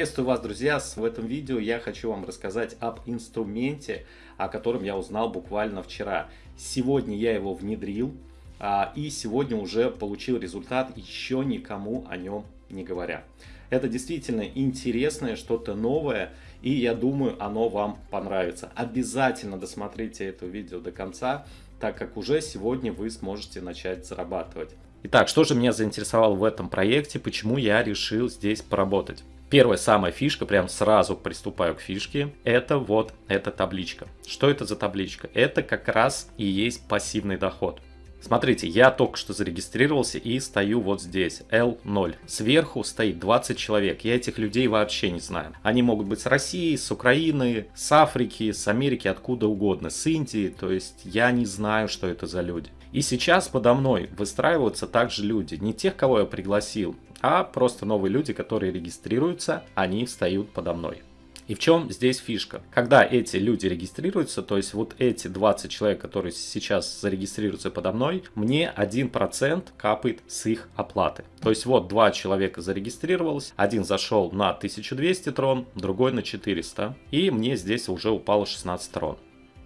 Приветствую вас, друзья! В этом видео я хочу вам рассказать об инструменте, о котором я узнал буквально вчера. Сегодня я его внедрил, а, и сегодня уже получил результат, еще никому о нем не говоря. Это действительно интересное, что-то новое, и я думаю, оно вам понравится. Обязательно досмотрите это видео до конца, так как уже сегодня вы сможете начать зарабатывать. Итак, что же меня заинтересовало в этом проекте, почему я решил здесь поработать? Первая самая фишка, прям сразу приступаю к фишке, это вот эта табличка. Что это за табличка? Это как раз и есть пассивный доход. Смотрите, я только что зарегистрировался и стою вот здесь, L0. Сверху стоит 20 человек, я этих людей вообще не знаю. Они могут быть с России, с Украины, с Африки, с Америки, откуда угодно, с Индии, то есть я не знаю, что это за люди. И сейчас подо мной выстраиваются также люди, не тех, кого я пригласил, а просто новые люди, которые регистрируются, они встают подо мной. И в чем здесь фишка? Когда эти люди регистрируются, то есть вот эти 20 человек, которые сейчас зарегистрируются подо мной, мне 1% капает с их оплаты. То есть вот два человека зарегистрировалось, один зашел на 1200 трон, другой на 400, и мне здесь уже упало 16 трон.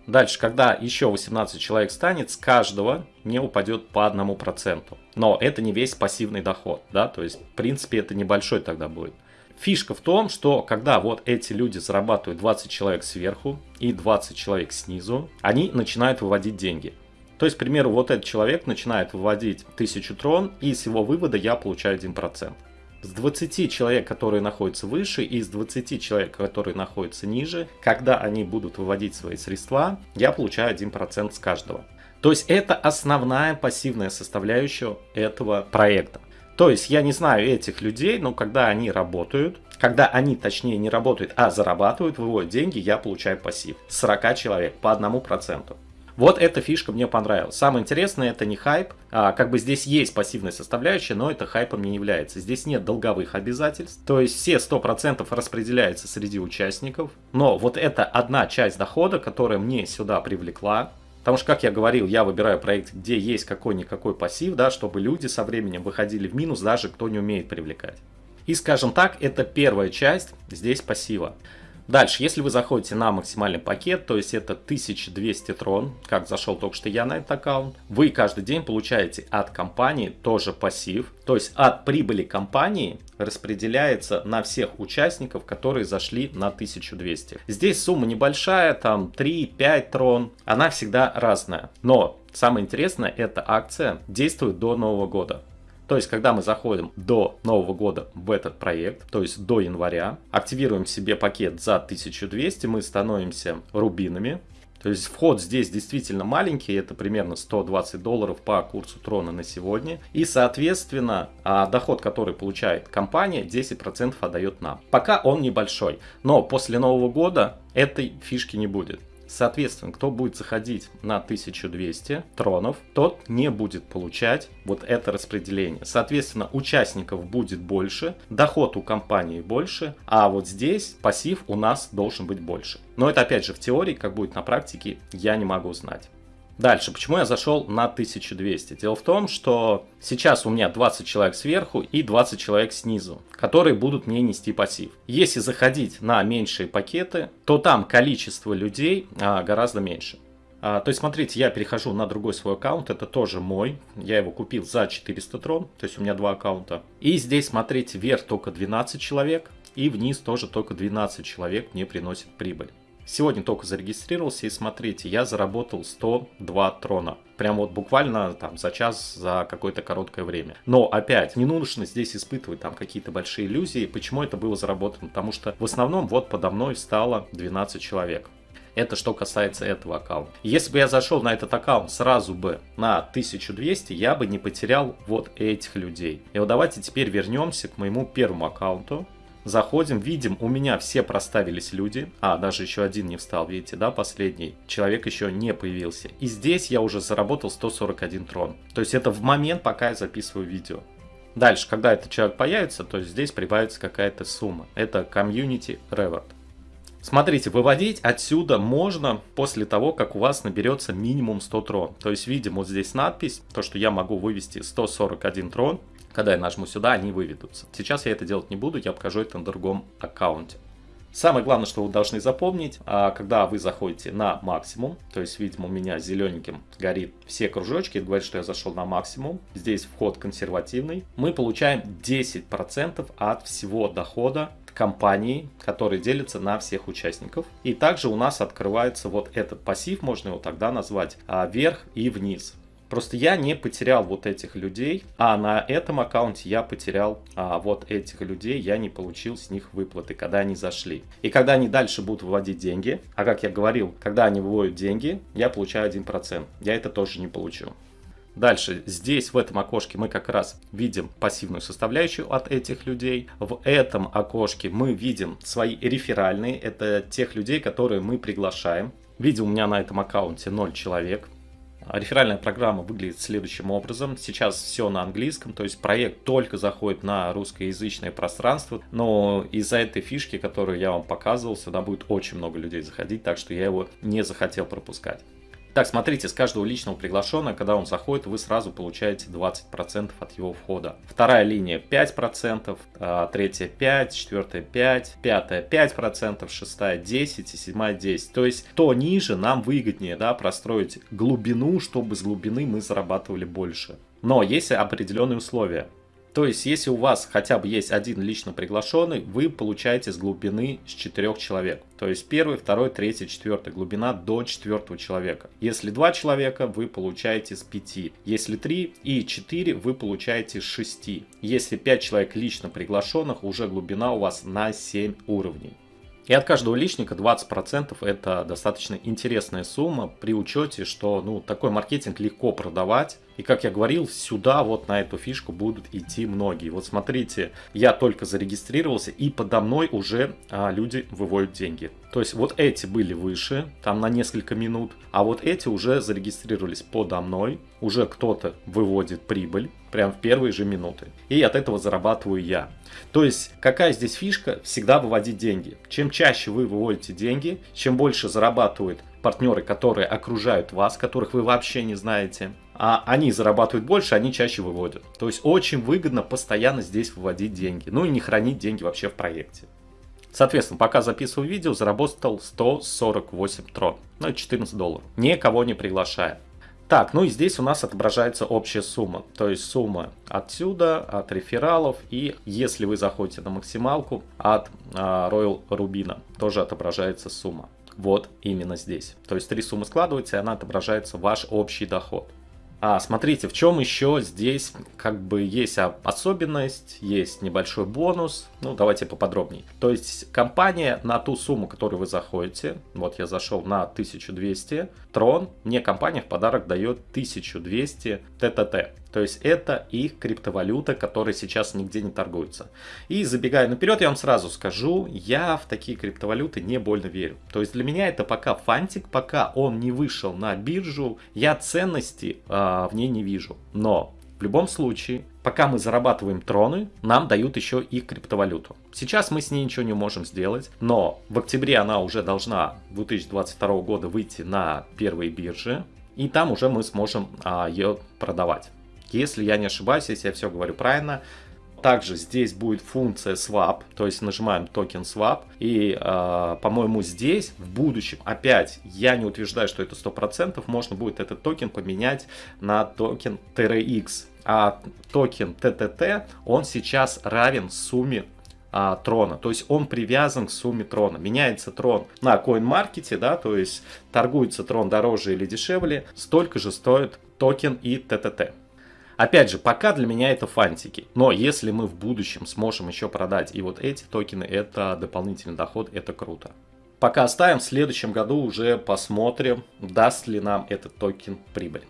Дальше, когда еще 18 человек станет, с каждого не упадет по одному проценту. Но это не весь пассивный доход, да, то есть, в принципе, это небольшой тогда будет. Фишка в том, что когда вот эти люди зарабатывают 20 человек сверху и 20 человек снизу, они начинают выводить деньги. То есть, к примеру, вот этот человек начинает выводить 1000 трон, и с его вывода я получаю 1%. С 20 человек, которые находятся выше, и с 20 человек, которые находятся ниже, когда они будут выводить свои средства, я получаю 1% с каждого. То есть это основная пассивная составляющая этого проекта. То есть я не знаю этих людей, но когда они работают, когда они, точнее, не работают, а зарабатывают, выводят деньги, я получаю пассив. 40 человек по одному проценту. Вот эта фишка мне понравилась. Самое интересное, это не хайп. А, как бы здесь есть пассивная составляющая, но это хайпом не является. Здесь нет долговых обязательств. То есть все 100% распределяются среди участников. Но вот это одна часть дохода, которая мне сюда привлекла. Потому что, как я говорил, я выбираю проект, где есть какой-никакой пассив, да, чтобы люди со временем выходили в минус, даже кто не умеет привлекать. И, скажем так, это первая часть здесь пассива. Дальше, если вы заходите на максимальный пакет, то есть это 1200 трон, как зашел только что я на этот аккаунт, вы каждый день получаете от компании тоже пассив, то есть от прибыли компании распределяется на всех участников, которые зашли на 1200. Здесь сумма небольшая, там 3-5 трон, она всегда разная. Но самое интересное, эта акция действует до Нового года. То есть, когда мы заходим до Нового года в этот проект, то есть до января, активируем себе пакет за 1200, мы становимся рубинами. То есть вход здесь действительно маленький, это примерно 120 долларов по курсу трона на сегодня. И соответственно а, доход, который получает компания, 10% отдает нам. Пока он небольшой, но после Нового года этой фишки не будет. Соответственно, кто будет заходить на 1200 тронов, тот не будет получать вот это распределение. Соответственно, участников будет больше, доход у компании больше, а вот здесь пассив у нас должен быть больше. Но это опять же в теории, как будет на практике, я не могу знать. Дальше, почему я зашел на 1200? Дело в том, что сейчас у меня 20 человек сверху и 20 человек снизу, которые будут мне нести пассив. Если заходить на меньшие пакеты, то там количество людей а, гораздо меньше. А, то есть, смотрите, я перехожу на другой свой аккаунт, это тоже мой, я его купил за 400 трон, то есть у меня два аккаунта. И здесь, смотрите, вверх только 12 человек, и вниз тоже только 12 человек мне приносит прибыль. Сегодня только зарегистрировался и смотрите, я заработал 102 трона. Прям вот буквально там за час, за какое-то короткое время. Но опять, не нужно здесь испытывать там какие-то большие иллюзии. Почему это было заработано? Потому что в основном вот подо мной стало 12 человек. Это что касается этого аккаунта. Если бы я зашел на этот аккаунт сразу бы на 1200, я бы не потерял вот этих людей. И вот давайте теперь вернемся к моему первому аккаунту. Заходим, видим, у меня все проставились люди. А, даже еще один не встал, видите, да, последний. Человек еще не появился. И здесь я уже заработал 141 трон. То есть это в момент, пока я записываю видео. Дальше, когда этот человек появится, то здесь прибавится какая-то сумма. Это Community Reward. Смотрите, выводить отсюда можно после того, как у вас наберется минимум 100 трон. То есть видим вот здесь надпись, то что я могу вывести 141 трон. Когда я нажму сюда, они выведутся. Сейчас я это делать не буду, я покажу это на другом аккаунте. Самое главное, что вы должны запомнить, а, когда вы заходите на максимум, то есть, видимо, у меня зелененьким горит все кружочки, это говорит, что я зашел на максимум, здесь вход консервативный, мы получаем 10% от всего дохода компании, который делится на всех участников. И также у нас открывается вот этот пассив, можно его тогда назвать, а, вверх и вниз. Просто я не потерял вот этих людей, а на этом аккаунте я потерял а, вот этих людей, я не получил с них выплаты, когда они зашли. И когда они дальше будут выводить деньги, а как я говорил, когда они выводят деньги, я получаю 1%. Я это тоже не получу. Дальше, здесь в этом окошке мы как раз видим пассивную составляющую от этих людей. В этом окошке мы видим свои реферальные, это тех людей, которые мы приглашаем. Видим, у меня на этом аккаунте 0 человек. Реферальная программа выглядит следующим образом. Сейчас все на английском, то есть проект только заходит на русскоязычное пространство, но из-за этой фишки, которую я вам показывал, сюда будет очень много людей заходить, так что я его не захотел пропускать. Так, смотрите, с каждого личного приглашенного, когда он заходит, вы сразу получаете 20% от его входа. Вторая линия 5%, а, третья 5%, четвертая 5%, пятая 5%, шестая 10% и седьмая 10%. То есть, то ниже нам выгоднее да, простроить глубину, чтобы с глубины мы зарабатывали больше. Но есть определенные условия. То есть, если у вас хотя бы есть один лично приглашенный, вы получаете с глубины с 4 человек. То есть, первый, второй, третий, четвертый. Глубина до четвертого человека. Если два человека, вы получаете с 5. Если 3 и 4, вы получаете с 6. Если 5 человек лично приглашенных, уже глубина у вас на 7 уровней. И от каждого личника 20% это достаточно интересная сумма при учете, что ну, такой маркетинг легко продавать. И как я говорил, сюда вот на эту фишку будут идти многие. Вот смотрите, я только зарегистрировался и подо мной уже а, люди выводят деньги. То есть вот эти были выше, там на несколько минут, а вот эти уже зарегистрировались подо мной. Уже кто-то выводит прибыль прям в первые же минуты. И от этого зарабатываю я. То есть какая здесь фишка? Всегда выводить деньги. Чем чаще вы выводите деньги, чем больше зарабатывают партнеры, которые окружают вас, которых вы вообще не знаете, а они зарабатывают больше, они чаще выводят. То есть очень выгодно постоянно здесь выводить деньги. Ну и не хранить деньги вообще в проекте. Соответственно, пока записываю видео, заработал 148 трон, ну 14 долларов, никого не приглашая. Так, ну и здесь у нас отображается общая сумма, то есть сумма отсюда, от рефералов и если вы заходите на максималку от а, Royal Rubina, тоже отображается сумма. Вот именно здесь. То есть три суммы складываются и она отображается ваш общий доход. А, смотрите, в чем еще здесь как бы есть особенность, есть небольшой бонус. Ну, давайте поподробнее. То есть компания на ту сумму, которую вы заходите, вот я зашел на 1200, Трон, мне компания в подарок дает 1200 ТТТ. То есть это их криптовалюта, которая сейчас нигде не торгуется. И забегая наперед, я вам сразу скажу, я в такие криптовалюты не больно верю. То есть для меня это пока фантик, пока он не вышел на биржу, я ценности э, в ней не вижу. Но в любом случае, пока мы зарабатываем троны, нам дают еще и криптовалюту. Сейчас мы с ней ничего не можем сделать, но в октябре она уже должна 2022 года выйти на первые биржи, и там уже мы сможем а, ее продавать. Если я не ошибаюсь, если я все говорю правильно, также здесь будет функция swap, то есть нажимаем token swap. И, э, по-моему, здесь в будущем, опять, я не утверждаю, что это 100%, можно будет этот токен поменять на токен TRX. А токен TTT, он сейчас равен сумме а, трона. То есть он привязан к сумме трона. Меняется трон на CoinMarket, да, то есть торгуется трон дороже или дешевле, столько же стоит токен и TTT. Опять же, пока для меня это фантики. Но если мы в будущем сможем еще продать и вот эти токены, это дополнительный доход, это круто. Пока оставим, в следующем году уже посмотрим, даст ли нам этот токен прибыль.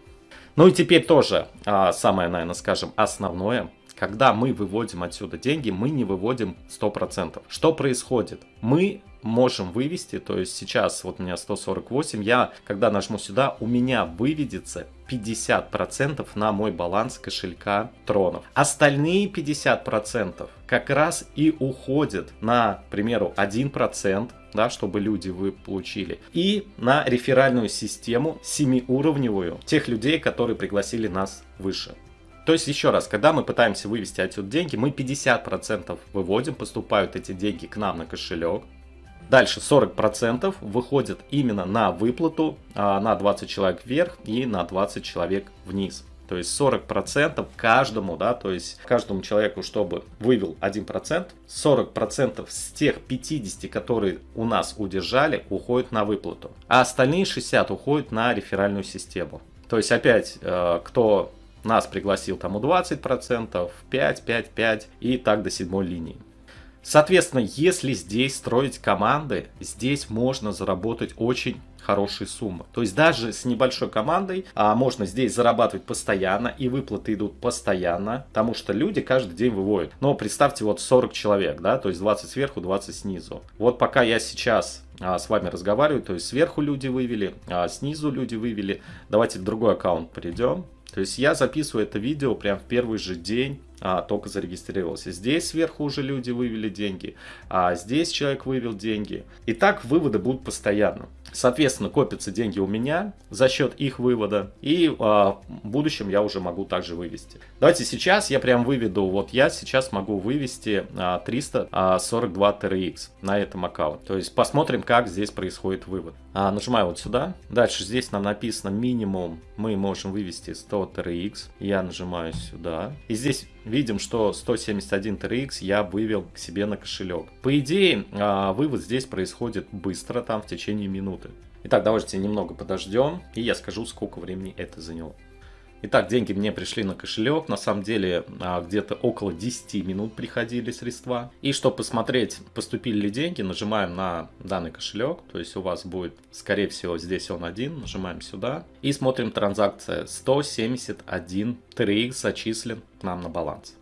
Ну и теперь тоже а, самое, наверное, скажем, основное. Когда мы выводим отсюда деньги, мы не выводим 100%. Что происходит? Мы можем вывести, то есть сейчас вот у меня 148, я когда нажму сюда, у меня выведется 50% на мой баланс кошелька тронов. Остальные 50% как раз и уходят на, к примеру, 1%, да, чтобы люди вы получили. И на реферальную систему 7-уровневую тех людей, которые пригласили нас выше. То есть, еще раз, когда мы пытаемся вывести отсюда деньги, мы 50% выводим, поступают эти деньги к нам на кошелек. Дальше 40% выходит именно на выплату а, на 20 человек вверх и на 20 человек вниз. То есть 40% каждому, да, то есть каждому человеку, чтобы вывел 1%, 40% с тех 50, которые у нас удержали, уходят на выплату. А остальные 60 уходят на реферальную систему. То есть опять, э, кто нас пригласил, тому 20%, 5, 5, 5 и так до седьмой линии. Соответственно, если здесь строить команды, здесь можно заработать очень хорошие суммы. То есть даже с небольшой командой а, можно здесь зарабатывать постоянно, и выплаты идут постоянно, потому что люди каждый день выводят. Но представьте, вот 40 человек, да, то есть 20 сверху, 20 снизу. Вот пока я сейчас а, с вами разговариваю, то есть сверху люди вывели, а снизу люди вывели. Давайте в другой аккаунт перейдем. То есть я записываю это видео прям в первый же день, а, только зарегистрировался. Здесь сверху уже люди вывели деньги, а здесь человек вывел деньги. И так выводы будут постоянно. Соответственно, копятся деньги у меня за счет их вывода. И э, в будущем я уже могу также вывести. Давайте сейчас я прям выведу. Вот я сейчас могу вывести э, 342 TRX на этом аккаунте. То есть посмотрим, как здесь происходит вывод. А, нажимаю вот сюда. Дальше здесь нам написано минимум. Мы можем вывести 100 TRX. Я нажимаю сюда. И здесь видим, что 171 TRX я вывел к себе на кошелек. По идее, а, вывод здесь происходит быстро, там в течение минуты. Итак, давайте немного подождем, и я скажу, сколько времени это заняло. Итак, деньги мне пришли на кошелек. На самом деле, а, где-то около 10 минут приходили средства. И чтобы посмотреть, поступили ли деньги, нажимаем на данный кошелек. То есть у вас будет, скорее всего, здесь он один. Нажимаем сюда. И смотрим транзакция. 171 TRX зачислен к нам на баланс.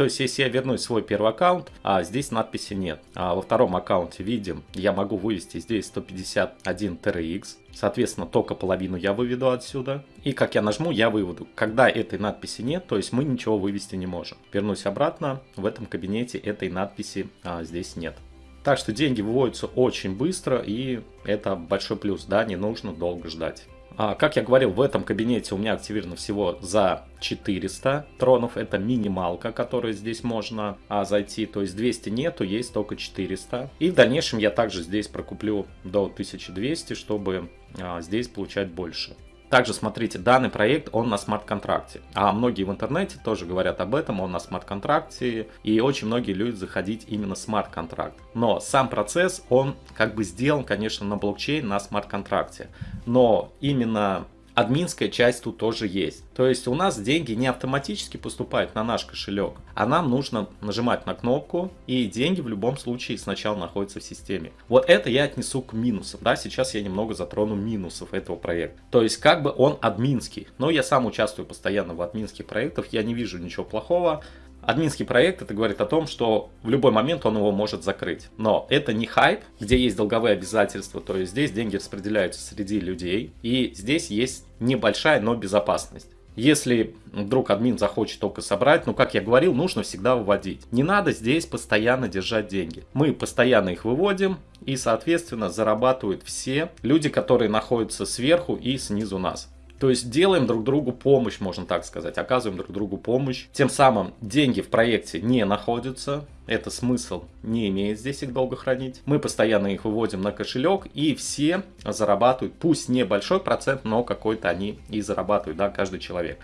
То есть, если я вернусь в свой первый аккаунт, а здесь надписи нет. А во втором аккаунте видим, я могу вывести здесь 151 TRX. Соответственно, только половину я выведу отсюда. И как я нажму, я выведу. Когда этой надписи нет, то есть мы ничего вывести не можем. Вернусь обратно, в этом кабинете этой надписи а, здесь нет. Так что деньги выводятся очень быстро, и это большой плюс, да, не нужно долго ждать. А, как я говорил, в этом кабинете у меня активировано всего за 400 тронов. Это минималка, которая здесь можно а, зайти. То есть 200 нету, есть только 400. И в дальнейшем я также здесь прокуплю до 1200, чтобы а, здесь получать больше. Также смотрите, данный проект, он на смарт-контракте. А многие в интернете тоже говорят об этом, он на смарт-контракте. И очень многие любят заходить именно смарт-контракт. Но сам процесс, он как бы сделан, конечно, на блокчейн, на смарт-контракте. Но именно админская часть тут тоже есть. То есть у нас деньги не автоматически поступают на наш кошелек, а нам нужно нажимать на кнопку, и деньги в любом случае сначала находятся в системе. Вот это я отнесу к минусам. Да, сейчас я немного затрону минусов этого проекта. То есть как бы он админский. Но я сам участвую постоянно в админских проектах, я не вижу ничего плохого. Админский проект, это говорит о том, что в любой момент он его может закрыть. Но это не хайп, где есть долговые обязательства, то есть здесь деньги распределяются среди людей, и здесь есть небольшая, но безопасность. Если вдруг админ захочет только собрать, ну, как я говорил, нужно всегда выводить. Не надо здесь постоянно держать деньги. Мы постоянно их выводим, и, соответственно, зарабатывают все люди, которые находятся сверху и снизу нас. То есть делаем друг другу помощь, можно так сказать, оказываем друг другу помощь. Тем самым деньги в проекте не находятся, это смысл не имеет здесь их долго хранить. Мы постоянно их выводим на кошелек и все зарабатывают, пусть небольшой процент, но какой-то они и зарабатывают, да, каждый человек.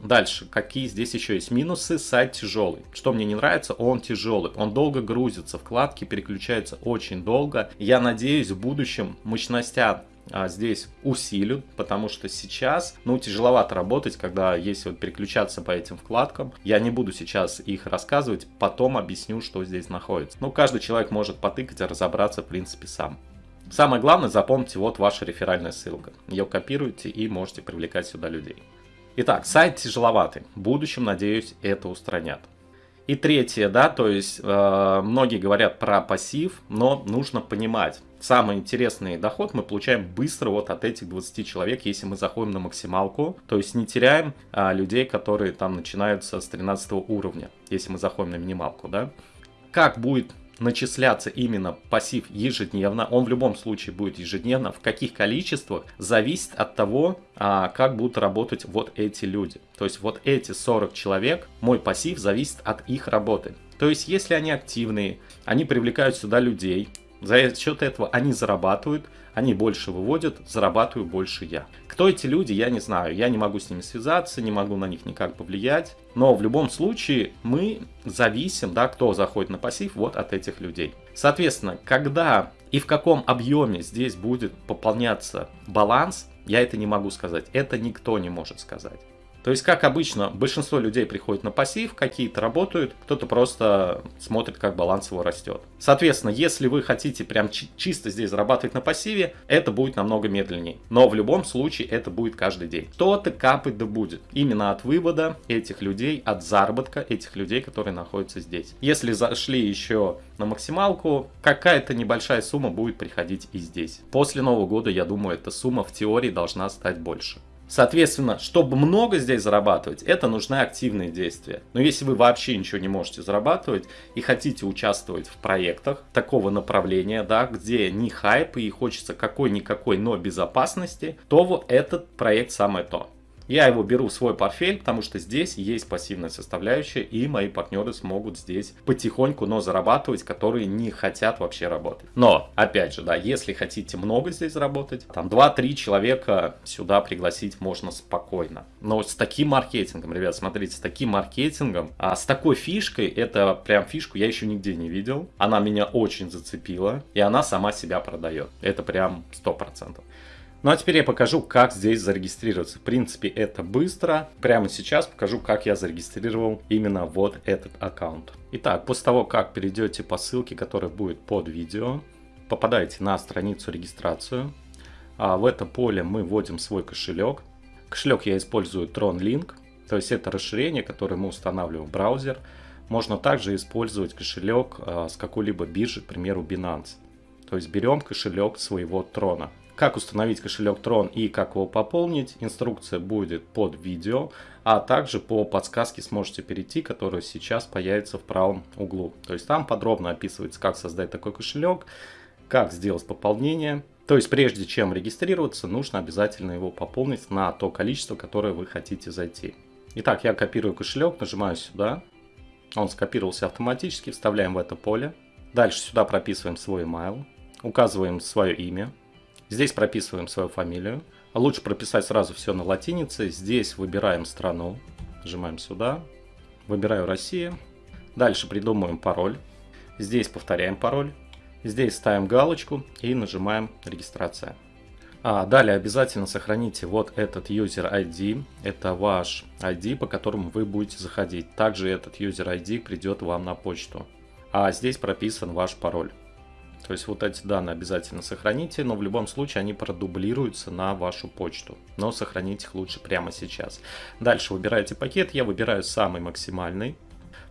Дальше, какие здесь еще есть минусы? Сайт тяжелый. Что мне не нравится, он тяжелый. Он долго грузится, вкладки переключаются очень долго. Я надеюсь, в будущем мощностя а, здесь усилю, потому что сейчас, ну, тяжеловато работать, когда если вот переключаться по этим вкладкам. Я не буду сейчас их рассказывать, потом объясню, что здесь находится. Ну, каждый человек может потыкать разобраться, в принципе, сам. Самое главное, запомните, вот ваша реферальная ссылка. Ее копируйте и можете привлекать сюда людей. Итак, сайт тяжеловатый. В будущем, надеюсь, это устранят. И третье, да, то есть э, многие говорят про пассив, но нужно понимать, самый интересный доход мы получаем быстро вот от этих 20 человек, если мы заходим на максималку, то есть не теряем а, людей, которые там начинаются с 13 уровня, если мы заходим на минималку, да. Как будет начисляться именно пассив ежедневно. Он в любом случае будет ежедневно. В каких количествах зависит от того, а, как будут работать вот эти люди. То есть вот эти 40 человек, мой пассив зависит от их работы. То есть если они активные, они привлекают сюда людей, за счет этого они зарабатывают, они больше выводят, зарабатываю больше я. Кто эти люди, я не знаю. Я не могу с ними связаться, не могу на них никак повлиять. Но в любом случае мы зависим, да, кто заходит на пассив, вот от этих людей. Соответственно, когда и в каком объеме здесь будет пополняться баланс, я это не могу сказать. Это никто не может сказать. То есть, как обычно, большинство людей приходит на пассив, какие-то работают, кто-то просто смотрит, как баланс его растет. Соответственно, если вы хотите прям чисто здесь зарабатывать на пассиве, это будет намного медленнее. Но в любом случае это будет каждый день. Кто-то капать да будет. Именно от вывода этих людей, от заработка этих людей, которые находятся здесь. Если зашли еще на максималку, какая-то небольшая сумма будет приходить и здесь. После Нового года, я думаю, эта сумма в теории должна стать больше. Соответственно, чтобы много здесь зарабатывать, это нужны активные действия. Но если вы вообще ничего не можете зарабатывать и хотите участвовать в проектах такого направления, да, где не хайп и хочется какой-никакой, но безопасности, то вот этот проект самое то. Я его беру в свой портфель, потому что здесь есть пассивная составляющая, и мои партнеры смогут здесь потихоньку, но зарабатывать, которые не хотят вообще работать. Но, опять же, да, если хотите много здесь заработать, там 2-3 человека сюда пригласить можно спокойно. Но с таким маркетингом, ребят, смотрите, с таким маркетингом, а с такой фишкой, это прям фишку я еще нигде не видел. Она меня очень зацепила, и она сама себя продает. Это прям 100%. Ну а теперь я покажу, как здесь зарегистрироваться. В принципе, это быстро. Прямо сейчас покажу, как я зарегистрировал именно вот этот аккаунт. Итак, после того, как перейдете по ссылке, которая будет под видео, попадаете на страницу регистрацию. А в это поле мы вводим свой кошелек. Кошелек я использую TronLink, то есть это расширение, которое мы устанавливаем в браузер. Можно также использовать кошелек а, с какой-либо биржи, к примеру Binance. То есть берем кошелек своего трона. Как установить кошелек Tron и как его пополнить, инструкция будет под видео, а также по подсказке сможете перейти, которая сейчас появится в правом углу. То есть там подробно описывается, как создать такой кошелек, как сделать пополнение. То есть прежде чем регистрироваться, нужно обязательно его пополнить на то количество, которое вы хотите зайти. Итак, я копирую кошелек, нажимаю сюда. Он скопировался автоматически, вставляем в это поле. Дальше сюда прописываем свой email, указываем свое имя, Здесь прописываем свою фамилию. Лучше прописать сразу все на латинице. Здесь выбираем страну. Нажимаем сюда. Выбираю Россия. Дальше придумываем пароль. Здесь повторяем пароль. Здесь ставим галочку и нажимаем регистрация. А далее обязательно сохраните вот этот user ID. Это ваш ID, по которому вы будете заходить. Также этот user ID придет вам на почту. А здесь прописан ваш пароль. То есть вот эти данные обязательно сохраните, но в любом случае они продублируются на вашу почту. Но сохранить их лучше прямо сейчас. Дальше выбираете пакет, я выбираю самый максимальный.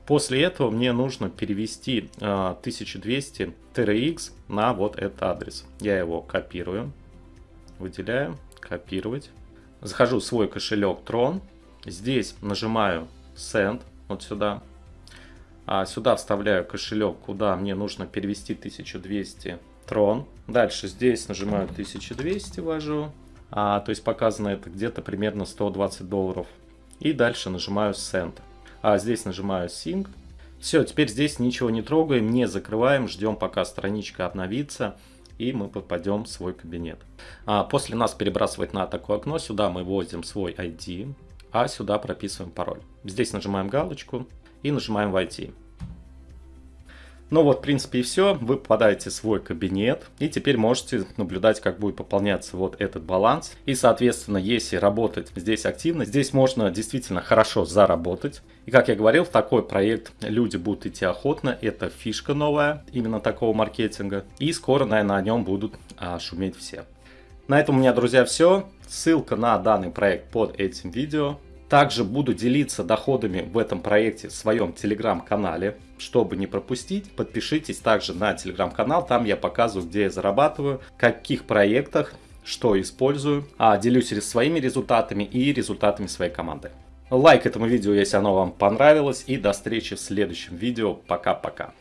После этого мне нужно перевести э, 1200 TRX на вот этот адрес. Я его копирую, выделяю, копировать. Захожу в свой кошелек Tron. Здесь нажимаю Send, вот сюда. А сюда вставляю кошелек, куда мне нужно перевести 1200 трон. Дальше здесь нажимаю 1200, ввожу. А, то есть показано это где-то примерно 120 долларов. И дальше нажимаю Send. А здесь нажимаю Sync. Все, теперь здесь ничего не трогаем, не закрываем, ждем пока страничка обновится и мы попадем в свой кабинет. А после нас перебрасывает на такое окно, сюда мы вводим свой ID, а сюда прописываем пароль. Здесь нажимаем галочку, и нажимаем «Войти». Ну вот, в принципе, и все. Вы попадаете в свой кабинет, и теперь можете наблюдать, как будет пополняться вот этот баланс. И, соответственно, если работать здесь активно, здесь можно действительно хорошо заработать. И, как я говорил, в такой проект люди будут идти охотно. Это фишка новая, именно такого маркетинга. И скоро, наверное, на нем будут а, шуметь все. На этом у меня, друзья, все. Ссылка на данный проект под этим видео. Также буду делиться доходами в этом проекте в своем телеграм-канале. Чтобы не пропустить, подпишитесь также на телеграм-канал. Там я показываю, где я зарабатываю, в каких проектах, что использую. А делюсь своими результатами и результатами своей команды. Лайк этому видео, если оно вам понравилось. И до встречи в следующем видео. Пока-пока.